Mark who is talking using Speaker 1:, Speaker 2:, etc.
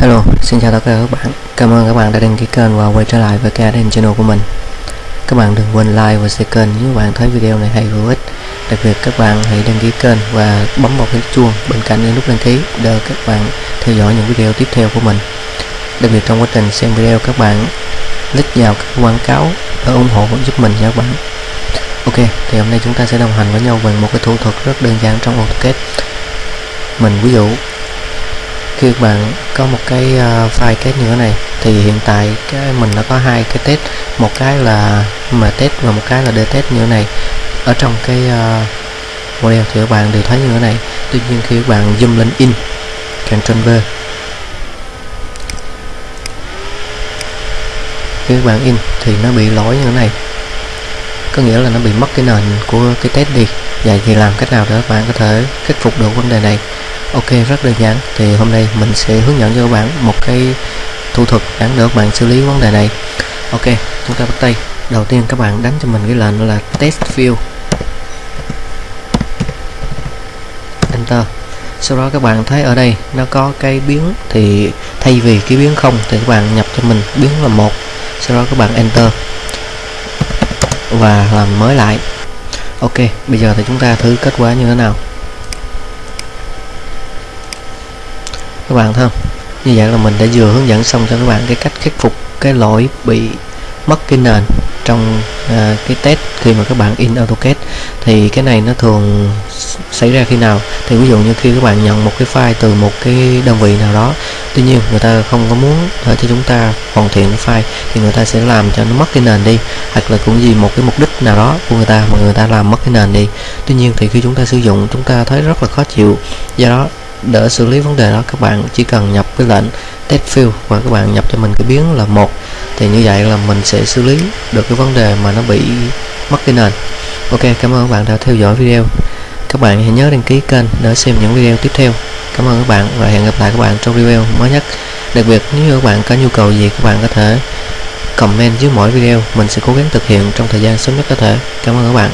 Speaker 1: Hello, xin chào tất cả các bạn. Cảm ơn các bạn đã đăng ký kênh và quay trở lại với cái Garden Channel của mình. Các bạn đừng quên like và share kênh nếu bạn thấy video này hay hữu ích. Đặc biệt các bạn hãy đăng ký kênh và bấm vào cái chuông bên cạnh cái nút đăng ký để các bạn theo dõi những video tiếp theo của mình. Đặc biệt trong quá trình xem video các bạn click vào các quảng cáo để ủng hộ giúp mình nha các bạn. Ok, thì hôm nay chúng ta sẽ đồng hành với nhau về một cái thủ thuật rất đơn giản trong AutoCAD. Mình ví dụ khi các bạn có một cái uh, file test như thế này thì hiện tại cái mình đã có hai cái test. Một cái là mà test và một cái là để test như thế này. Ở trong cái uh, model thì các bạn đều thấy như thế này. Tuy nhiên khi các bạn zoom lên in Ctrl V. Khi các bạn in thì nó bị lỗi như thế này có nghĩa là nó bị mất cái nền của cái test đi. Vậy thì làm cách nào để các bạn có thể khắc phục được vấn đề này? Ok, rất đơn giản. Thì hôm nay mình sẽ hướng dẫn cho các bạn một cái thủ thuật đáng để các bạn xử lý vấn đề này. Ok, chúng ta bắt tay. Đầu tiên các bạn đánh cho mình cái lệnh là test view enter. Sau đó các bạn thấy ở đây nó có cái biến thì thay vì cái biến không thì các bạn nhập cho mình biến là một. Sau đó các bạn enter và làm mới lại. Ok, bây giờ thì chúng ta thử kết quả như thế nào? Các bạn thấy không? Như vậy là mình đã vừa hướng dẫn xong cho các bạn cái cách khắc phục cái lỗi bị mất cái nền trong uh, cái test khi mà các bạn in AutoCAD thì cái này nó thường xảy ra khi nào? Thì ví dụ như khi các bạn nhận một cái file từ một cái đơn vị nào đó tuy nhiên người ta không có muốn để cho chúng ta hoàn thiện cái file thì người ta sẽ làm cho nó mất cái nền đi hoặc là cũng gì một cái mục đích nào đó của người ta mà người ta làm mất cái nền đi. Tuy nhiên thì khi chúng ta sử dụng chúng ta thấy rất là khó chịu. Do đó để xử lý vấn đề đó các bạn chỉ cần nhập cái lệnh test field và các bạn nhập cho mình cái biến là một thì như vậy là mình sẽ xử lý được cái vấn đề mà nó bị mất cái nền. Ok, cảm ơn các bạn đã theo dõi video. Các bạn hãy nhớ đăng ký kênh để xem những video tiếp theo. Cảm ơn các bạn và hẹn gặp lại các bạn trong video mới nhất. Đặc biệt, nếu các bạn có nhu cầu gì, các bạn có thể comment dưới mỗi video. Mình sẽ cố gắng thực hiện trong thời gian sớm nhất có thể. Cảm ơn các bạn.